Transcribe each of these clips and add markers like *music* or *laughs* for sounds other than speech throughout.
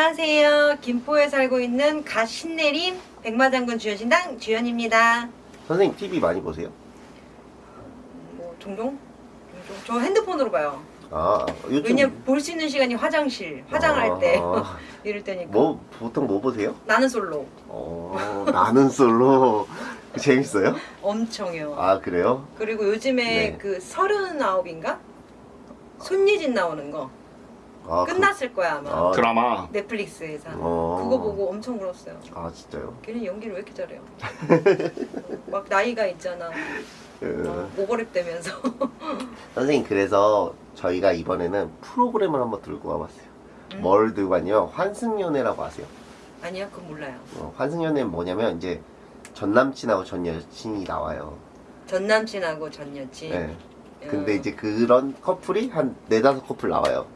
안녕하세요. 김포에 살고 있는 갓 신내림 백마장군 주연신당 주연입니다. 선생님 TV 많이 보세요? 뭐 종종? 종종? 저 핸드폰으로 봐요. 아 요즘 왜냐면 볼 수 있는 시간이 화장실, 화장을 할때 아, *laughs* 이럴 때니까. 뭐 보통 뭐 보세요? 나는 솔로 어 나는 솔로 *laughs* 재밌어요? 엄청요. 아 그래요? 그리고 요즘에 네. 그 서른아홉인가 손예진 나오는 거 아, 끝났을 거야 아마 아, 드라마 넷플릭스에서 어. 그거 보고 엄청 울었어요. 아 진짜요? 걔는 연기를 왜 이렇게 잘해요? *laughs* 막 나이가 있잖아. 그, 어, 오버랩 되면서. 선생님 그래서 저희가 이번에는 프로그램을 한번 들고 와봤어요. 음. 뭘 들고 왔냐면 환승연애라고 아세요? 아니요, 그건 몰라요. 어, 환승연애는 뭐냐면 이제 전 남친하고 전 여친이 나와요. 전 남친하고 전 여친. 네. 근데 어. 이제 그런 커플이 한 네다섯 커플 나와요.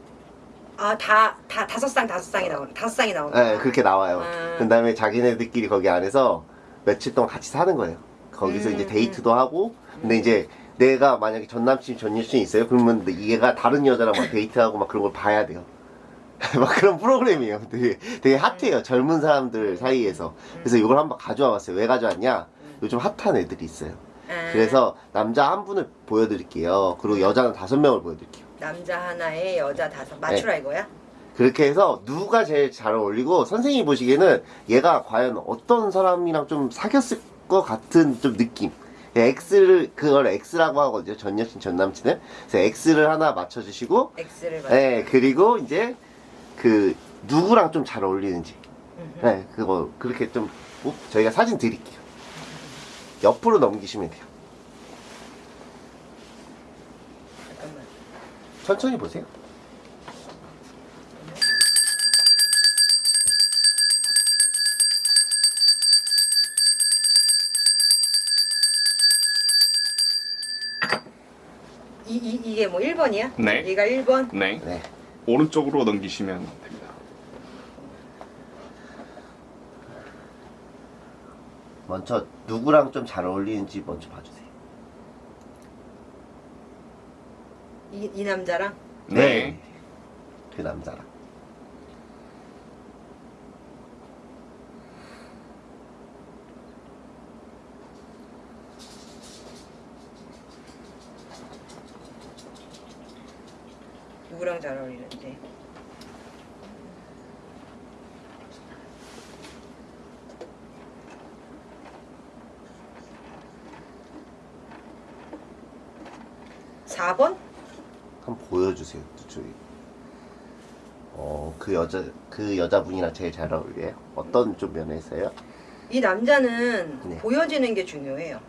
아, 다, 다 다섯 쌍, 다섯 쌍이 나오는, 다섯 쌍이 나오는. 네, 그렇게 나와요. 음. 그 다음에 자기네들끼리 거기 안에서 며칠 동안 같이 사는 거예요. 거기서 음, 이제 데이트도 하고, 근데 이제 내가 만약에 전 남친, 전 여친이 있어요? 그러면 얘가 다른 여자랑 막 데이트하고 막 그런 걸 봐야 돼요. *laughs* 막 그런 프로그램이에요. 되게, 되게 핫해요. 젊은 사람들 사이에서. 그래서 이걸 한번 가져와 봤어요. 왜 가져왔냐? 요즘 핫한 애들이 있어요. 아, 그래서 남자 한 분을 보여드릴게요. 그리고 여자는 다섯 명을 보여드릴게요. 남자 하나에 여자 다섯. 맞추라 네. 이거야? 그렇게 해서 누가 제일 잘 어울리고 선생님이 보시기에는 얘가 과연 어떤 사람이랑 좀 사귀었을 것 같은 좀 느낌. X를 그걸 X라고 하거든요. 전 여친 전 남친을. 그래서 X를 하나 맞춰주시고 X를 맞네 그리고 이제 그 누구랑 좀 잘 어울리는지. 네 그거 그렇게 좀 어, 저희가 사진 드릴게요. 옆으로 넘기시면 돼요 천천히 보세요 이, 이, 이게 뭐 1번이야? 네. 얘가 1번? 네 네 오른쪽으로 넘기시면 됩니다 먼저 누구랑 좀 잘 어울리는지 먼저 봐주세요 이, 이 남자랑? 네, 그 남자랑. 누구랑 잘 어울리는지. 사번 한번 보여 주세요, 저기. 어, 그 여자, 그 여자분이랑 제일 잘 어울려요? 어떤 좀 면에서요? 이 남자는 네. 보여지는 게 중요해요.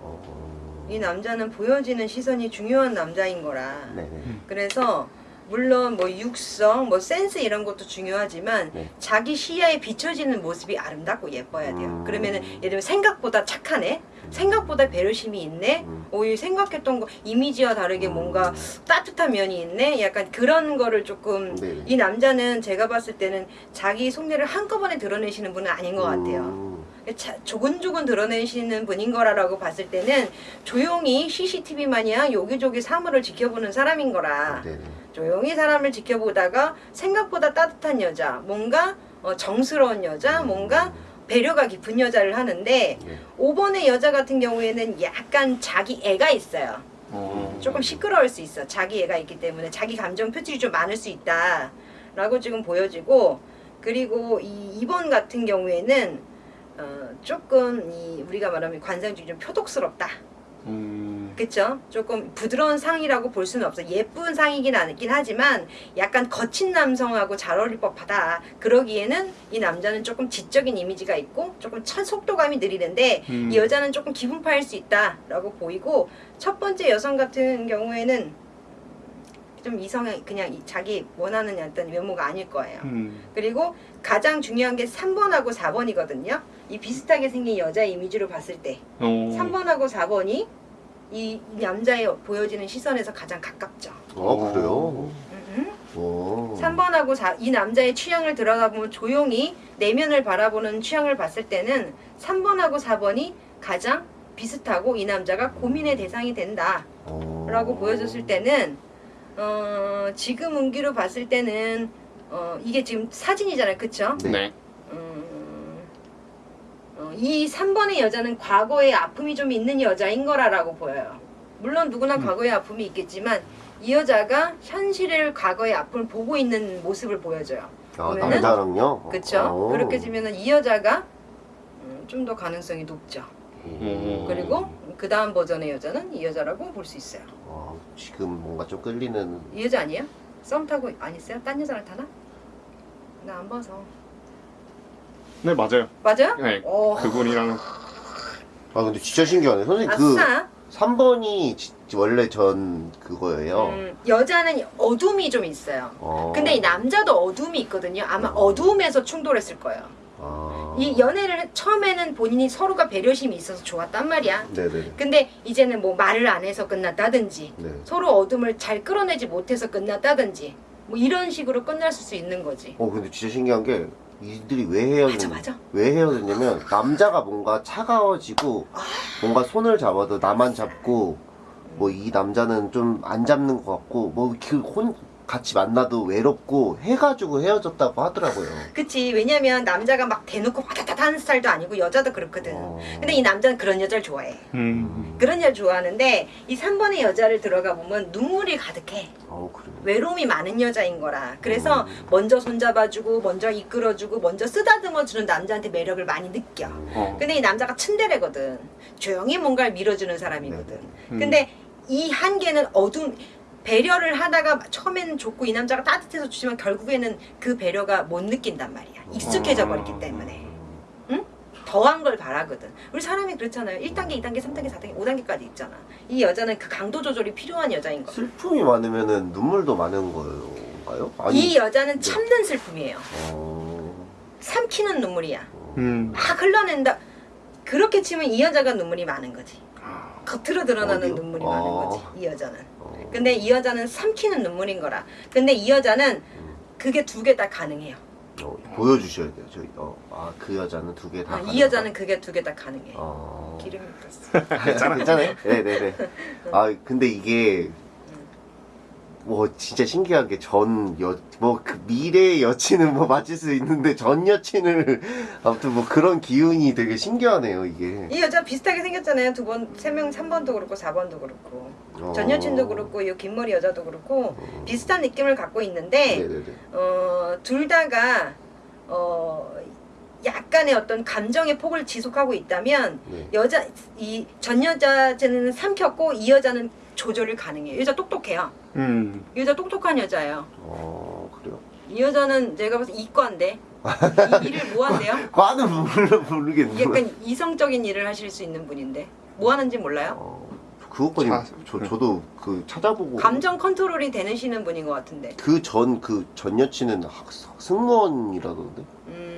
어, 이 남자는 보여지는 시선이 중요한 남자인 거라. 네네. 그래서 물론 뭐 육성, 뭐 센스 이런 것도 중요하지만 네. 자기 시야에 비춰지는 모습이 아름답고 예뻐야 돼요. 음. 그러면은 예를 들면 생각보다 착하네, 생각보다 배려심이 있네, 음. 오히려 생각했던 거 이미지와 다르게 음. 뭔가 따뜻한 면이 있네, 약간 그런 거를 조금 네네. 이 남자는 제가 봤을 때는 자기 속내를 한꺼번에 드러내시는 분은 아닌 것 같아요. 음, 자, 조근조근 드러내시는 분인 거라고 봤을 때는 조용히 CCTV 마냥 여기저기 사물을 지켜보는 사람인 거라 네네. 조용히 사람을 지켜보다가 생각보다 따뜻한 여자 뭔가 어, 정스러운 여자 뭔가 배려가 깊은 여자를 하는데 네. 5번의 여자 같은 경우에는 약간 자기 애가 있어요 어, 조금 시끄러울 수 있어. 자기 애가 있기 때문에 자기 감정 표출이 좀 많을 수 있다. 라고 지금 보여지고 그리고 이 2번 같은 경우에는 어, 조금 이 우리가 말하면 관상중이 좀 표독스럽다. 음, 그쵸? 조금 부드러운 상이라고 볼 수는 없어. 예쁜 상이긴 않긴 하지만 약간 거친 남성하고 잘 어울릴 법하다. 그러기에는 이 남자는 조금 지적인 이미지가 있고 조금 첫 속도감이 느리는데 음. 이 여자는 조금 기분파일 수 있다라고 보이고 첫 번째 여성 같은 경우에는 좀 이성이 그냥 이- 자기 원하는 어떤 외모가 아닐 거예요. 음, 그리고 가장 중요한 게 3번하고 4번이거든요. 이 비슷하게 생긴 여자 이미지로 봤을 때 어, 3번하고 4번이 이 남자의 보여지는 시선에서 가장 가깝죠. 어, 그래요? 음, 오. 3번하고 4, 이 남자의 취향을 들여다보면 조용히 내면을 바라보는 취향을 봤을 때는 3번하고 4번이 가장 비슷하고 이 남자가 고민의 대상이 된다. 어. 라고 보여줬을 때는 어, 지금 운기로 봤을 때는 어, 이게 지금 사진이잖아요. 그쵸? 네. 어, 이 3번의 여자는 과거에 아픔이 좀 있는 여자인 거라라고 보여요. 물론 누구나 음. 과거에 아픔이 있겠지만 이 여자가 현실을 과거의 아픔을 보고 있는 모습을 보여줘요. 아, 남자랑요? 그렇죠? 어. 그렇게 되면은 이 여자가 음, 좀더 가능성이 높죠. 음. 그리고 그 다음 버전의 여자는 이 여자라고 볼 수 있어요. 어, 지금 뭔가 좀 끌리는 이 여자 아니에요? 썸 타고 안 있어요? 딴 여자랑 타나? 나 안 봐서. 네 맞아요. 맞아요? 네. 어, 그분이랑 아 근데 진짜 신기하네 선생님 그 아싸. 3번이 지- 원래 전 그거예요 음, 여자는 어둠이 좀 있어요. 어. 근데 이 남자도 어둠이 있거든요. 아마 어두움에서 충돌했을 거예요. 아. 이 연애를 처음에는 본인이 서로가 배려심이 있어서 좋았단 말이야. 네네 근데 이제는 뭐 말을 안 해서 끝났다든지 네. 서로 어둠을 잘 끌어내지 못해서 끝났다든지 뭐 이런 식으로 끝날 수 있는 거지. 어 근데 진짜 신기한 게 이들이 왜 헤어졌 맞아 맞아. 왜 헤어졌냐면 남자가 뭔가 차가워지고 뭔가 손을 잡아도 나만 잡고 뭐 이 남자는 좀 안 잡는 것 같고 뭐그혼 같이 만나도 외롭고 해가지고 헤어졌다고 하더라고요. 그치 왜냐면 남자가 막 대놓고 화다다다 하는 스타일도 아니고 여자도 그렇거든. 어. 근데 이 남자는 그런 여자를 좋아해. 음. 그런 여자 좋아하는데 이 3번의 여자를 들어가 보면 눈물이 가득해. 어 그래요. 외로움이 많은 여자인 거라. 그래서 음. 먼저 손잡아주고, 먼저 이끌어주고, 먼저 쓰다듬어주는 남자한테 매력을 많이 느껴. 어. 근데 이 남자가 츤데레거든. 조용히 뭔가를 밀어주는 사람이거든. 음. 근데 이 한계는 어둠, 배려를 하다가 처음에는 좋고 이 남자가 따뜻해서 주지만 결국에는 그 배려가 못 느낀단 말이야. 익숙해져 버렸기 때문에. 더한 걸 바라거든. 우리 사람이 그렇잖아요. 1단계, 2단계, 3단계, 4단계, 5단계까지 있잖아. 이 여자는 그 강도 조절이 필요한 여자인 거야. 슬픔이 많으면은 눈물도 많은 건가요? 이 여자는 네. 참는 슬픔이에요. 어... 삼키는 눈물이야. 음. 막 흘러낸다. 그렇게 치면 이 여자가 눈물이 많은 거지. 아. 겉으로 드러나는 어디요? 눈물이 어. 많은 거지. 이 여자는. 어... 근데 이 여자는 삼키는 눈물인 거라. 근데 이 여자는 그게 두 개 다 가능해요. 어, 보여주셔야 돼요. 저희 어, 아 그 여자는 두 개 다. 아, 이 여자는 그게 두 개 다 가능해. 어... 기름이 떴어. 괜찮아, 괜찮아요. 네네네. *laughs* 아 근데 이게 뭐 진짜 신기한 게 전 여 뭐 그 미래 여친은 뭐 맞을 수 있는데 전 여친을 *laughs* 아무튼 뭐 그런 기운이 되게 신기하네요 이게. 이 여자 비슷하게 생겼잖아요. 두 번, 세 명, 3번도 그렇고 4번도 그렇고. 어... 전 여친도 그렇고 이 긴머리 여자도 그렇고 비슷한 느낌을 갖고 있는데. 어, 둘 다가 어, 약간의 어떤 감정의 폭을 지속하고 있다면 네. 여자 이 전 여자는 삼켰고 이 여자는 조절이 가능해요. 이 여자 똑똑해요. 음. 이 여자 똑똑한 여자예요. 어 그래요. 이 여자는 제가 봐서 이과인데 이 일을 뭐 한대요? *laughs* 과는 모르 모르겠는데. 약간 이성적인 일을 하실 수 있는 분인데 뭐 하는지 몰라요? 어, 그것까지 자, 저 저도 그 찾아보고. 감정 컨트롤이 되시는 분인 것 같은데. 그 전 그 전 여친은 학, 승무원이라던데. 음,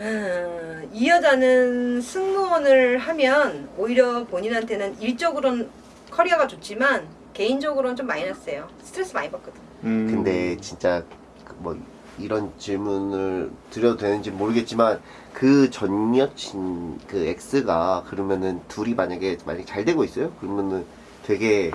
음, 이 여자는 승무원을 하면 오히려 본인한테는 일적으로는 커리어가 좋지만 개인적으로는 좀 마이너스예요. 스트레스 많이 받거든. 음. 근데 진짜 그뭐 이런 질문을 드려도 되는지 모르겠지만 그 전 여친 그 X가 그러면은 둘이 만약에 만약 잘 되고 있어요? 그러면은 되게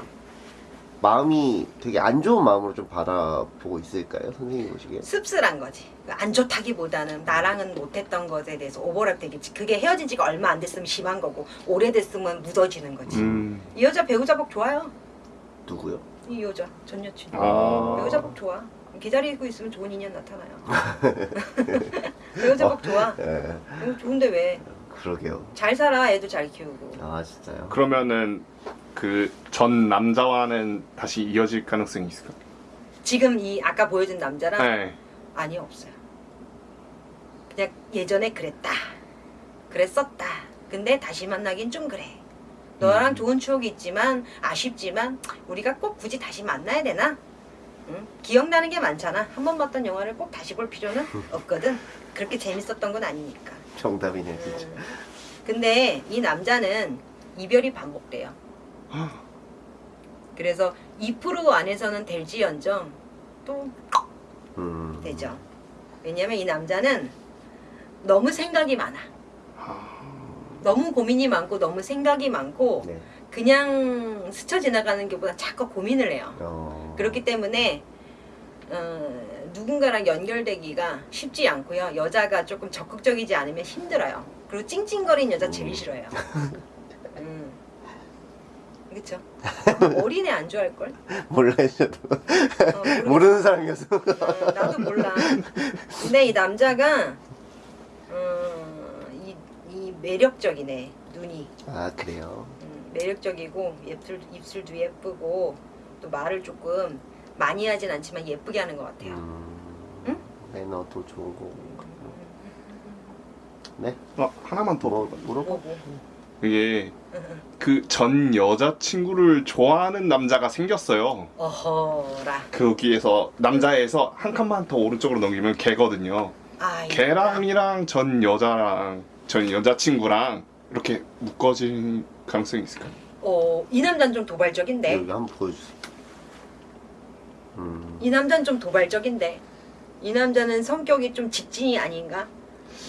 마음이 되게 안 좋은 마음으로 좀 바라보고 있을까요? 선생님 보시기에? 씁쓸한 거지. 안 좋다기보다는 나랑은 못했던 것에 대해서 오버랩 되겠지. 그게 헤어진 지가 얼마 안 됐으면 심한 거고 오래됐으면 묻어지는 거지. 음. 이 여자 배우자복 좋아요. 누구요? 이 여자 전 여친. 아. 배우자복 좋아. 기다리고 있으면 좋은 인연 나타나요. *laughs* 배우자복 좋아. 예, 어, 좋은데 왜? 그러게요. 잘 살아. 애도 잘 키우고. 아 진짜요? 그러면은 그 전 남자와는 다시 이어질 가능성이 있을까? 지금 이 아까 보여준 남자랑 네. 아니 없어요. 그냥 예전에 그랬다. 그랬었다. 근데 다시 만나긴 좀 그래. 너랑 음. 좋은 추억이 있지만 아쉽지만 우리가 꼭 굳이 다시 만나야 되나? 응? 기억나는 게 많잖아. 한 번 봤던 영화를 꼭 다시 볼 필요는 *laughs* 없거든. 그렇게 재밌었던 건 아니니까. 정답이네 진짜. 음. 근데 이 남자는 이별이 반복돼요. 그래서 2% 안에서는 될지언정 또 음. 되죠. 왜냐면 이 남자는 너무 생각이 많아. 아. 너무 고민이 많고 너무 생각이 많고 네. 그냥 스쳐 지나가는 게보다 자꾸 고민을 해요. 어. 그렇기 때문에 어, 누군가랑 연결되기가 쉽지 않고요. 여자가 조금 적극적이지 않으면 힘들어요. 그리고 찡찡거리는 여자 제일 싫어요. *laughs* 음. 그쵸? *laughs* 어린애 안 좋아할 걸? 몰라요 저도 어, 모르- 모르는 사람이어서 어, 나도 몰라. 근데 이 남자가 어, 이, 이 매력적이네 눈이 아 그래요 음, 매력적이고 입술 입술도 예쁘고 또 말을 조금 많이 하진 않지만 예쁘게 하는 것 같아요. 음, 응? 매너도 좋은 거고 네? 어, 하나만 더 뭐 물어봐. 물어봐 뭐 고? 이게 그 전 여자친구를 좋아하는 남자가 생겼어요. 어허라. 거기에서 남자에서 한 칸만 더 오른쪽으로 넘기면 걔거든요. 아, 걔랑이랑 전 여자랑 전 여자친구랑 이렇게 묶어질 가능성이 있을까요? 어, 이 남자는 좀 도발적인데. 여기 한번 보여주세요 음, 이 남자는 좀 도발적인데. 이 남자는 성격이 좀 직진이 아닌가?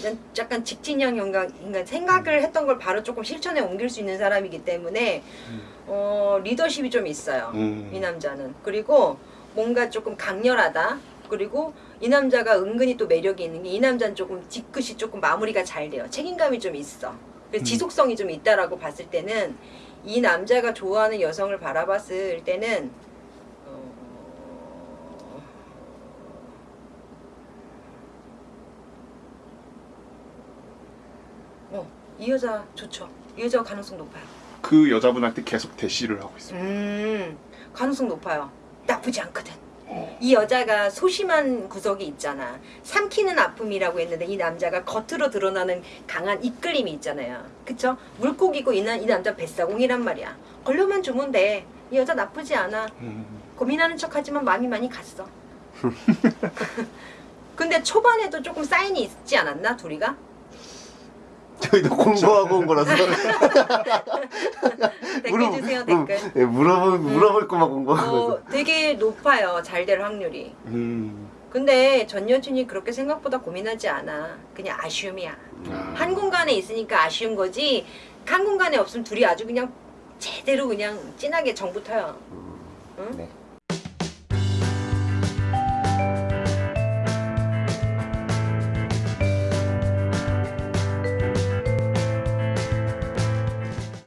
난 약간 직진형 인간, 인간 생각을 했던 걸 바로 조금 실천에 옮길 수 있는 사람이기 때문에 어, 리더십이 좀 있어요. 음. 이 남자는 그리고 뭔가 조금 강렬하다. 그리고 이 남자가 은근히 또 매력이 있는 게 이 남자는 조금 뒤끝이 조금 마무리가 잘 돼요. 책임감이 좀 있어. 그래서 음. 지속성이 좀 있다라고 봤을 때는 이 남자가 좋아하는 여성을 바라봤을 때는 어, 어, 이 여자 좋죠. 이 여자 가능성 높아요. 그 여자분한테 계속 대시를 하고 있어요. 음, 가능성 높아요. 나쁘지 않거든. 이 여자가 소심한 구석이 있잖아. 삼키는 아픔이라고 했는데 이 남자가 겉으로 드러나는 강한 이끌림이 있잖아요. 그쵸? 물고기고 이, 나, 이 남자 뱃사공이란 말이야. 걸려만 주면 돼. 이 여자 나쁘지 않아. 음. 고민하는 척 하지만 마음이 많이 갔어. *laughs* 근데 초반에도 조금 사인이 있지 않았나? 둘이가? 저희도 공부하고 온 거라서 댓글 주세요, 물- 댓글. 예, 물어볼 물어볼 것만 공부하고 어, 되게 높아요. 잘 될 확률이. 음. 근데 전 여친이 그렇게 생각보다 고민하지 않아. 그냥 아쉬움이야. 아. 한 공간에 있으니까 아쉬운 거지. 한 공간에 없으면 둘이 아주 그냥 제대로 그냥 진하게 정붙어요. 음, 응? 네